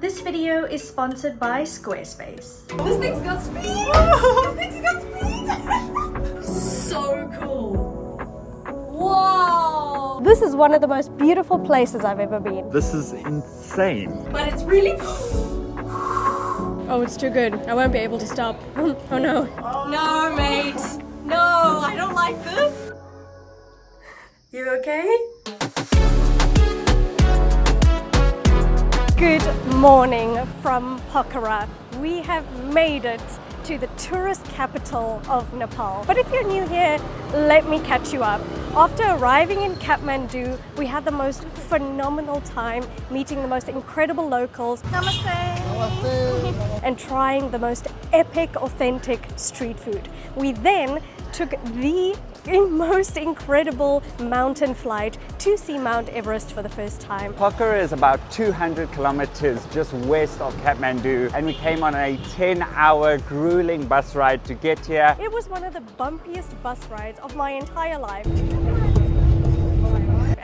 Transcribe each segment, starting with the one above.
This video is sponsored by Squarespace. This thing's got speed! this thing's got speed! so cool! Whoa! This is one of the most beautiful places I've ever been. This is insane. But it's really Oh, it's too good. I won't be able to stop. oh no. No, mate. No, I don't like this. You okay? Good morning from Pokhara. We have made it to the tourist capital of Nepal. But if you're new here, let me catch you up. After arriving in Kathmandu, we had the most phenomenal time meeting the most incredible locals. Namaste. and trying the most epic, authentic street food. We then took the most incredible mountain flight to see Mount Everest for the first time. Pokhara is about 200 kilometers just west of Kathmandu and we came on a 10 hour grueling bus ride to get here. It was one of the bumpiest bus rides of my entire life.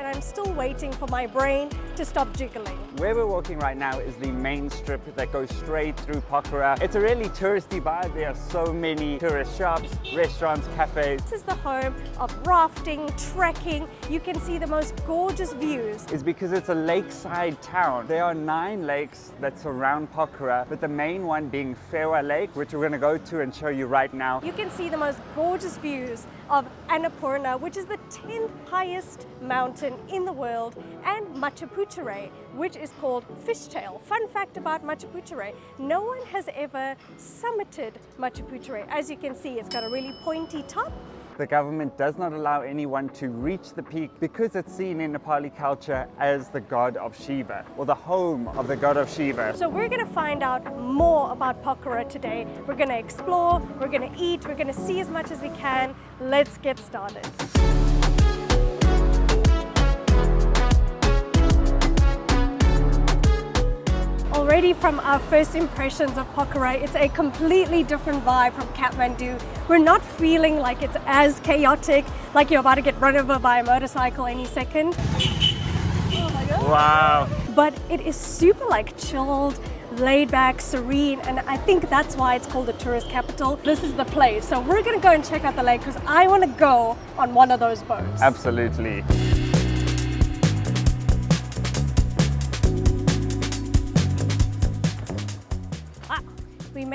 And I'm still waiting for my brain to stop jiggling. Where we're walking right now is the main strip that goes straight through Pokhara. It's a really touristy vibe. There are so many tourist shops, restaurants, cafes. This is the home of rafting, trekking. You can see the most gorgeous views. It's because it's a lakeside town. There are nine lakes that surround Pokhara, but the main one being Phewa Lake, which we're going to go to and show you right now. You can see the most gorgeous views of Annapurna, which is the 10th highest mountain in the world, and Machapuchare, which is called Fishtail. Fun fact about Machapuchare, no one has ever summited Machapuchare. As you can see, it's got a really pointy top the government does not allow anyone to reach the peak because it's seen in Nepali culture as the god of Shiva or the home of the god of Shiva. So we're going to find out more about Pokhara today. We're going to explore, we're going to eat, we're going to see as much as we can. Let's get started. Already from our first impressions of Pokhara, it's a completely different vibe from Kathmandu. We're not feeling like it's as chaotic, like you're about to get run over by a motorcycle any second. Oh wow. But it is super like chilled, laid back, serene, and I think that's why it's called the tourist capital. This is the place. So we're gonna go and check out the lake because I wanna go on one of those boats. Absolutely.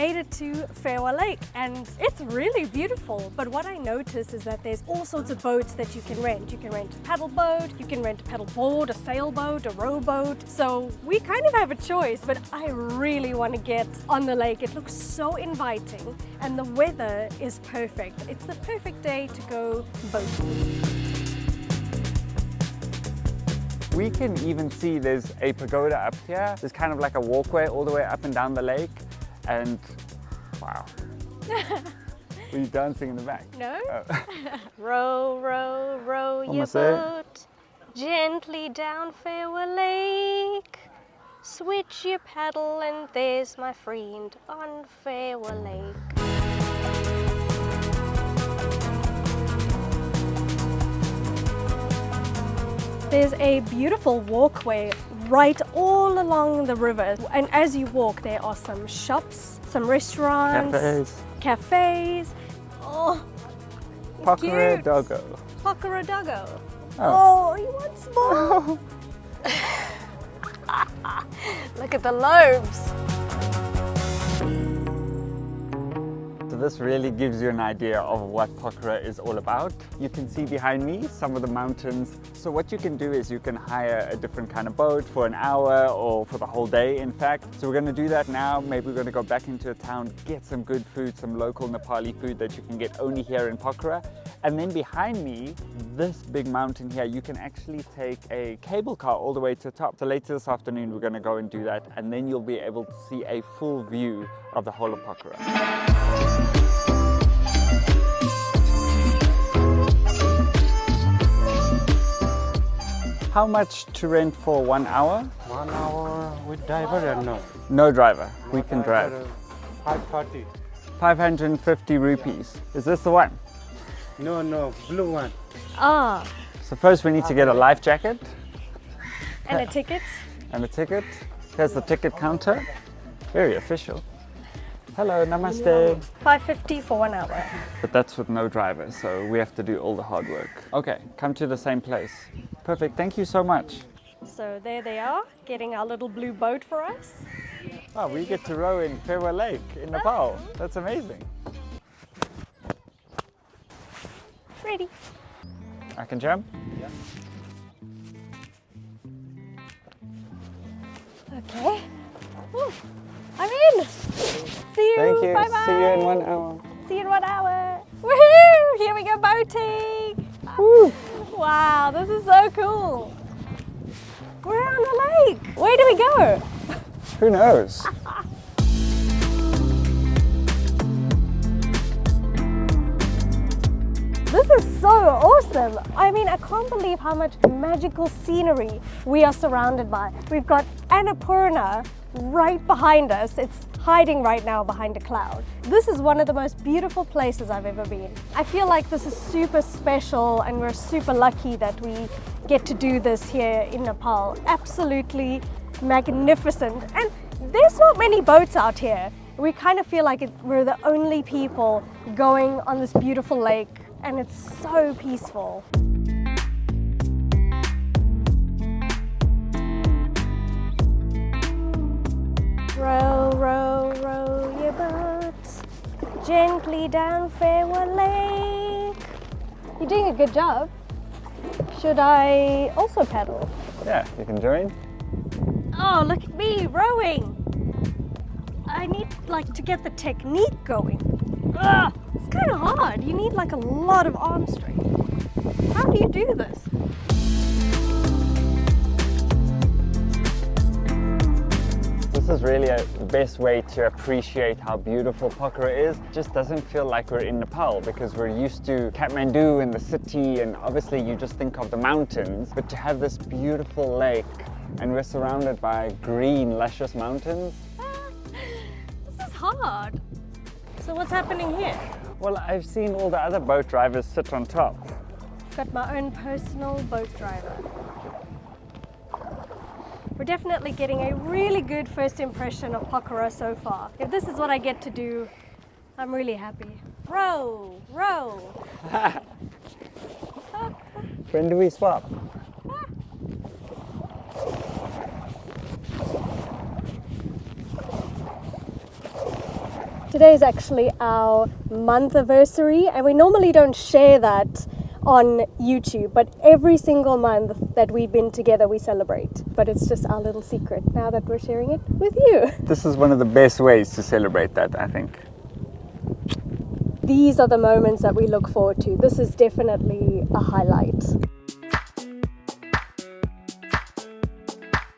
Made it to Phewa Lake and it's really beautiful. But what I noticed is that there's all sorts of boats that you can rent. You can rent a paddle boat, you can rent a paddle board, a sailboat, a rowboat. So we kind of have a choice, but I really want to get on the lake. It looks so inviting and the weather is perfect. It's the perfect day to go boating. We can even see there's a pagoda up here. There's kind of like a walkway all the way up and down the lake and wow. Were you dancing in the back? No. Oh. row, row, row your boat gently down Phewa Lake. Switch your paddle and there's my friend on Phewa Lake. There's a beautiful walkway right all along the river. And as you walk, there are some shops, some restaurants, cafes. cafes. Oh, Pokhara Doggo. Pokhara Doggo. Oh. oh, you want small? Look at the lobes. This really gives you an idea of what Pokhara is all about. You can see behind me some of the mountains. So what you can do is you can hire a different kind of boat for an hour or for the whole day in fact. So we're going to do that now. Maybe we're going to go back into a town, get some good food, some local Nepali food that you can get only here in Pokhara. And then behind me, this big mountain here, you can actually take a cable car all the way to the top. So later this afternoon, we're gonna go and do that. And then you'll be able to see a full view of the whole of Pokhara. How much to rent for one hour? One hour with driver or no? No driver. No we can driver, drive. 540. 550 rupees. Is this the one? No, no, blue one. Ah. So first we need to get a life jacket. And a ticket. And a ticket. Here's the ticket counter. Very official. Hello, namaste. 550 for one hour. But that's with no driver, so we have to do all the hard work. Okay, come to the same place. Perfect, thank you so much. So there they are, getting our little blue boat for us. Oh, we get to row in Phewa Lake in Nepal. That's amazing. Ready. I can jump? Okay. Woo, I'm in. See you. Thank you. Bye bye. See you in one hour. See you in one hour. Woohoo! Here we go boating. Woo. Wow, this is so cool. We're on the lake. Where do we go? Who knows? This is so awesome. I mean, I can't believe how much magical scenery we are surrounded by. We've got Annapurna right behind us. It's hiding right now behind a cloud. This is one of the most beautiful places I've ever been. I feel like this is super special and we're super lucky that we get to do this here in Nepal. Absolutely magnificent. And there's not many boats out here. We kind of feel like it, we're the only people going on this beautiful lake and it's so peaceful. Gently down Phewa Lake. You're doing a good job. Should I also paddle? Yeah, you can join. Oh, look at me rowing. I need like to get the technique going. Ugh, it's kind of hard. You need like a lot of arm strength. How do you do this? This is really a, best way to appreciate how beautiful Pokhara is. It just doesn't feel like we're in Nepal because we're used to Kathmandu and the city and obviously you just think of the mountains. But to have this beautiful lake and we're surrounded by green, luscious mountains. This is hard. So what's happening here? Well, I've seen all the other boat drivers sit on top. Got my own personal boat driver. We're definitely getting a really good first impression of Pokhara so far. If this is what I get to do, I'm really happy. Row, row. When do we swap? Today is actually our month anniversary, and we normally don't share that on YouTube, but every single month that we've been together, we celebrate. But it's just our little secret now that we're sharing it with you. This is one of the best ways to celebrate that, I think. These are the moments that we look forward to. This is definitely a highlight.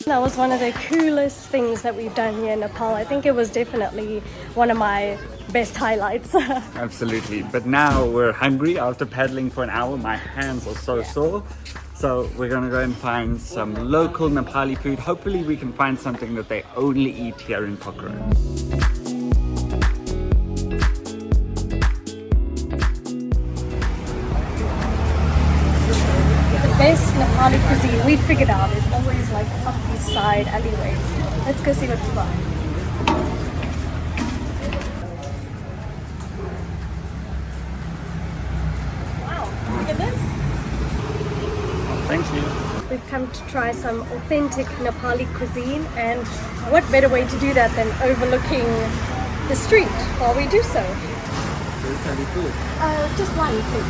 That was one of the coolest things that we've done here in Nepal. I think it was definitely one of my best highlights. Absolutely. But now we're hungry after paddling for an hour. My hands are so sore. So we're gonna go and find some local Nepali food. Hopefully we can find something that they only eat here in Pokhara. Figured out is always like up these side alleyways. Let's go see what we find. Wow, look at this. Thank you. We've come to try some authentic Nepali cuisine and what better way to do that than overlooking the street while we do so. Uh, just one please.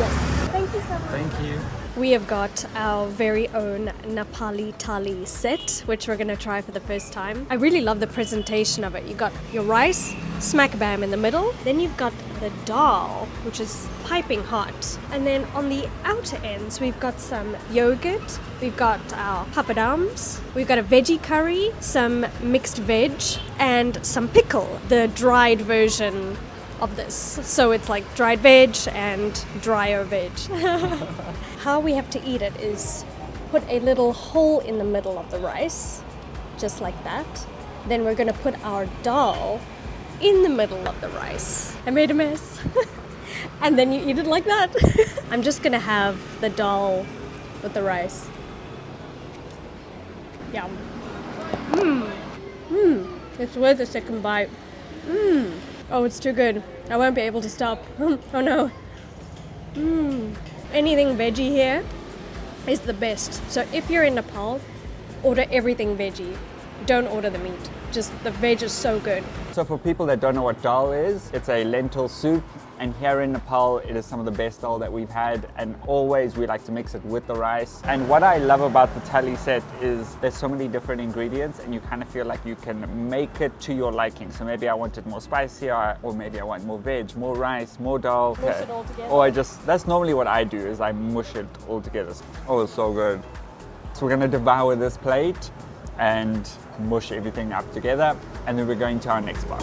Yes. Thank you so much. Thank you. We have got our very own Nepali thali set, which we're going to try for the first time. I really love the presentation of it. You got your rice, smack bam in the middle. Then you've got the dal, which is piping hot. And then on the outer ends, we've got some yogurt. We've got our papadums. We've got a veggie curry, some mixed veg, and some pickle, the dried version of this. So it's like dried veg and drier veg. How we have to eat it is put a little hole in the middle of the rice, just like that. Then we're gonna put our dal in the middle of the rice. I made a mess. and then you eat it like that. I'm just gonna have the dal with the rice. Yum. Mmm. Mmm. It's worth a second bite. Mmm. Oh, it's too good. I won't be able to stop. oh no. Mmm. Anything veggie here is the best. So if you're in Nepal, order everything veggie. Don't order the meat. Just the veg is so good. So for people that don't know what dal is, it's a lentil soup and here in Nepal it is some of the best dal that we've had and always we like to mix it with the rice. And what I love about the thali set is there's so many different ingredients and you kind of feel like you can make it to your liking. So maybe I want it more spicy or, or maybe I want more veg, more rice, more dal. Mush it all together. Or I just, that's normally what I do is I mush it all together. Oh, it's so good. So we're gonna devour this plate and mush everything up together and then we're going to our next part.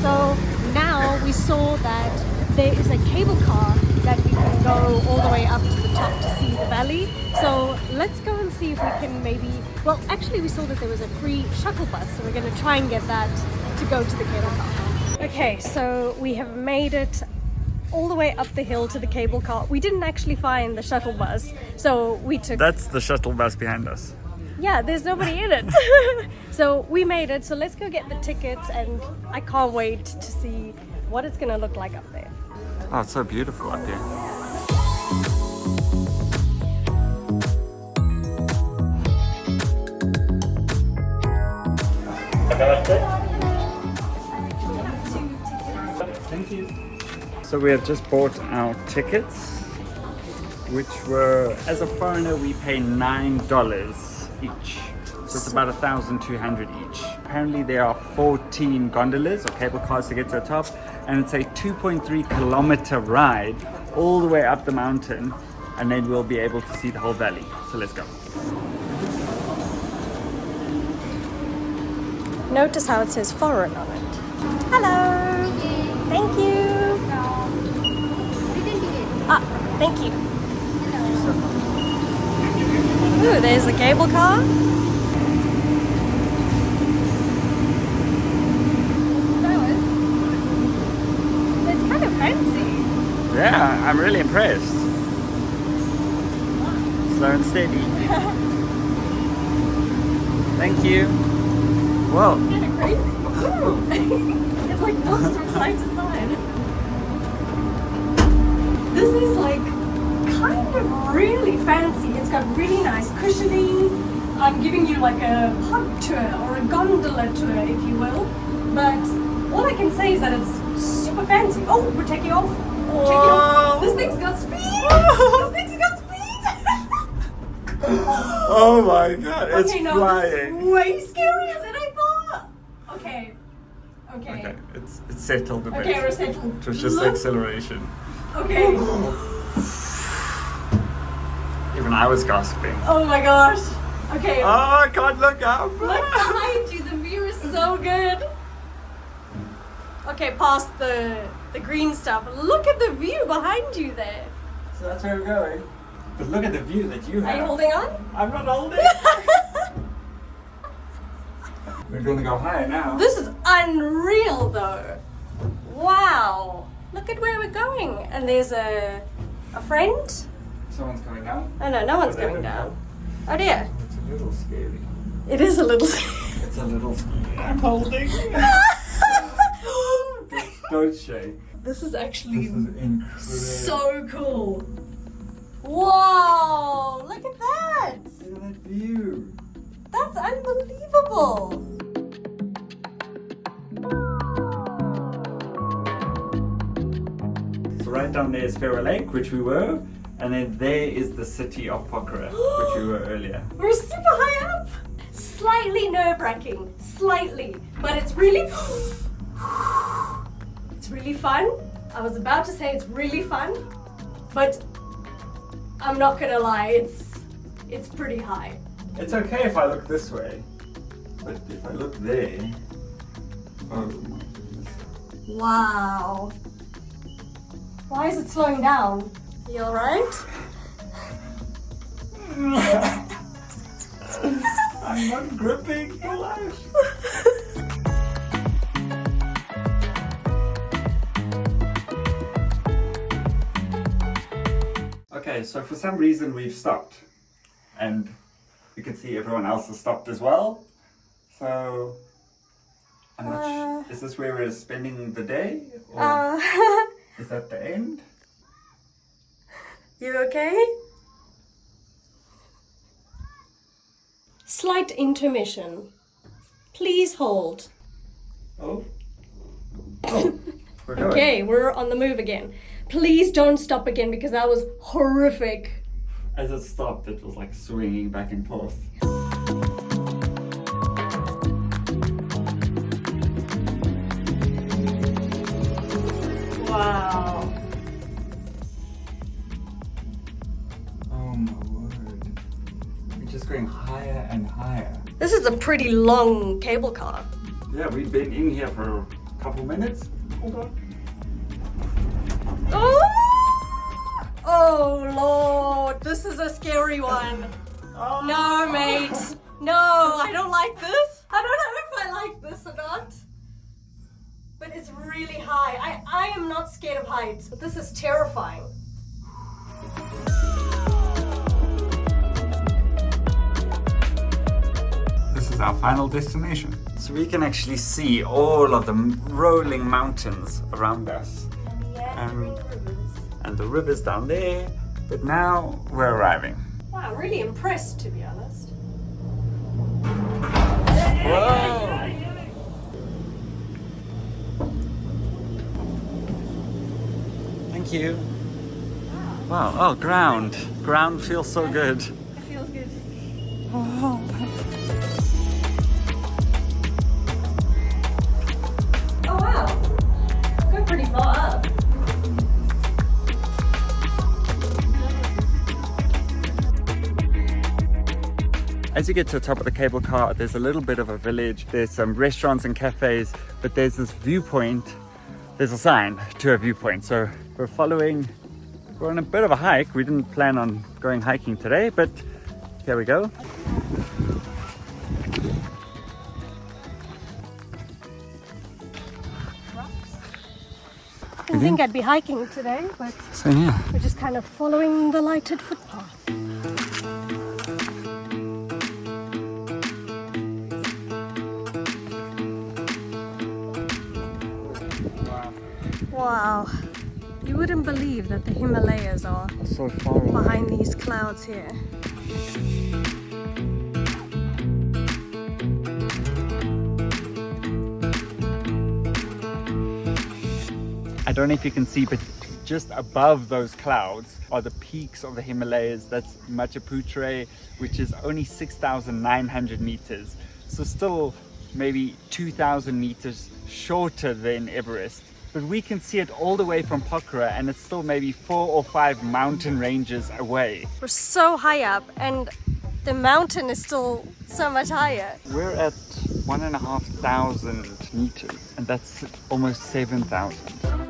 So now we saw that there is a cable car that we can go all the way up to the top to see the valley. So let's go and see if we can maybe, well actually we saw that there was a free shuttle bus so we're going to try and get that to go to the cable car. Okay, so we have made it all the way up the hill to the cable car. We didn't actually find the shuttle bus, so we took That's the shuttle bus behind us. yeah, there's nobody in it. so we made it. So let's go get the tickets and I can't wait to see what it's gonna look like up there. Oh, it's so beautiful up here. So we have just bought our tickets, which were, as a foreigner, we pay $9 each. So it's about 1,200 each. Apparently there are 14 gondolas or cable cars to get to the top, and it's a 2.3 kilometer ride all the way up the mountain, and then we'll be able to see the whole valley. So let's go. Notice how it says foreign on it. Hello! Thank you! Ah, thank you. Ooh, there's the cable car. It's kind of fancy. Yeah, I'm really impressed. Slow and steady. Thank you. Whoa. Kind of crazy. it like moves from really fancy. It's got really nice cushioning. I'm giving you like a pub tour or a gondola tour, if you will. But all I can say is that it's super fancy. Oh, we're taking off. We're taking off. This thing's got speed. this thing's got speed. Oh my god, it's okay, no, flying. Way scarier than I thought. Okay. Okay. Okay, it's, it's settled a bit. Okay, we're settled. It was just the Look. acceleration. Okay. Even I was gossiping. Oh my gosh. Okay. Oh, I can't look up. Look behind you. The view is so good. Okay, past the the green stuff. Look at the view behind you there. So that's where we're going. But look at the view that you have. Are you holding on? I'm not holding. we're gonna go higher now. this is unreal though. Wow. Look at where we're going. And there's a a friend. Someone's coming down. Oh no, no one's Oh, there going we down. go. Oh dear. It's a little scary. It is a little. It's a little scary. I'm holding. Don't shake. this is This actually is incredible. so cool. Whoa! Look at that! Look at that view. That's unbelievable. So right down there is Phewa Lake, which we were, and then there is the city of Pokhara, which we were earlier. We're super high up. Slightly nerve-wracking, slightly, but it's really, it's really fun. I was about to say it's really fun, but I'm not gonna lie, it's it's pretty high. It's okay if I look this way, but if I look there, oh my goodness. Wow. Why is it slowing down? You alright? I'm not gripping for life. Okay, so for some reason we've stopped. And you can see everyone else has stopped as well. So, Uh. Is this where we're spending the day? Or Uh, is that the end? You okay? Slight intermission. Please hold. Oh. Oh, we're going. Okay, we're on the move again. Please don't stop again because that was horrific. As it stopped, it was like swinging back and forth. Wow. Higher. This is a pretty long cable car. Yeah, we've been in here for a couple minutes. Hold on. Oh! oh lord, this is a scary one. Oh. No, mate. No, I don't like this. I don't know if I like this or not. But it's really high. I, I am not scared of heights, but this is terrifying. Is our final destination. So we can actually see all of the rolling mountains around us. And, um, and the river's down there. But now we're arriving. Wow, I'm really impressed to be honest. Whoa! Thank you. Wow, oh, ground. Ground feels so good. It feels good. Oh As you get to the top of the cable car, there's a little bit of a village. There's some restaurants and cafes, but there's this viewpoint. There's a sign to a viewpoint. So we're following, we're on a bit of a hike. We didn't plan on going hiking today, but here we go. I Didn't think I'd be hiking today, but So yeah. we're just kind of following the lighted footpath. Wouldn't believe that the Himalayas are So far away. behind these clouds here. I don't know if you can see, but just above those clouds are the peaks of the Himalayas. That's Machapuchare, which is only 6,900 meters. So still maybe 2,000 meters shorter than Everest. But we can see it all the way from Pokhara and it's still maybe four or five mountain ranges away. We're so high up and the mountain is still so much higher. We're at one and a half thousand meters and that's almost 7,000.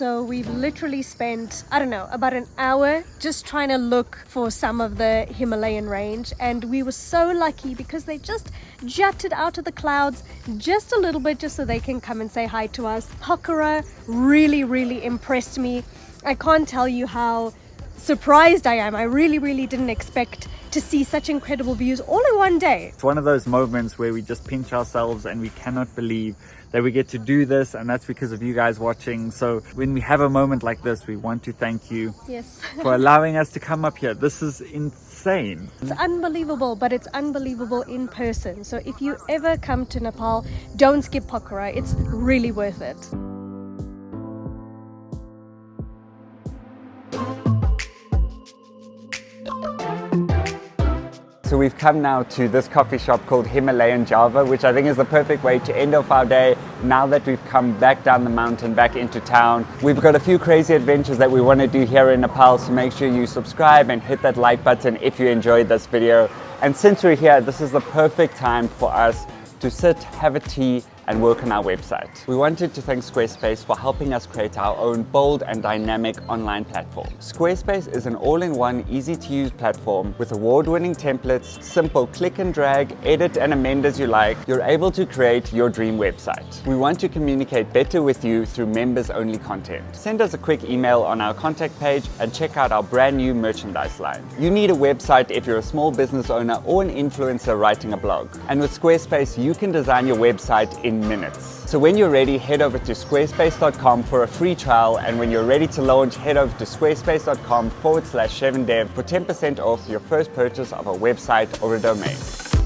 So we've literally spent, I don't know, about an hour just trying to look for some of the Himalayan range. And we were so lucky because they just jutted out of the clouds just a little bit just so they can come and say hi to us. Pokhara really, really impressed me. I can't tell you how surprised I am. I really, really didn't expect to see such incredible views all in one day. It's one of those moments where we just pinch ourselves and we cannot believe that we get to do this and that's because of you guys watching. So when we have a moment like this, we want to thank you Yes. for allowing us to come up here. This is insane. It's unbelievable, but it's unbelievable in person. So if you ever come to Nepal, don't skip Pokhara. It's really worth it. We've come now to this coffee shop called Himalayan Java, which I think is the perfect way to end off our day now that we've come back down the mountain, back into town. We've got a few crazy adventures that we want to do here in Nepal, so make sure you subscribe and hit that like button if you enjoyed this video. And since we're here, this is the perfect time for us to sit, have a tea, and work on our website. We wanted to thank Squarespace for helping us create our own bold and dynamic online platform. Squarespace is an all-in-one, easy-to-use platform with award-winning templates, simple click and drag, edit and amend as you like. You're able to create your dream website. We want to communicate better with you through members-only content. Send us a quick email on our contact page and check out our brand new merchandise line. You need a website if you're a small business owner or an influencer writing a blog. And with Squarespace, you can design your website in minutes. So when you're ready, head over to squarespace.com for a free trial. And when you're ready to launch, head over to squarespace.com forward slash 7dev for 10% off your first purchase of a website or a domain.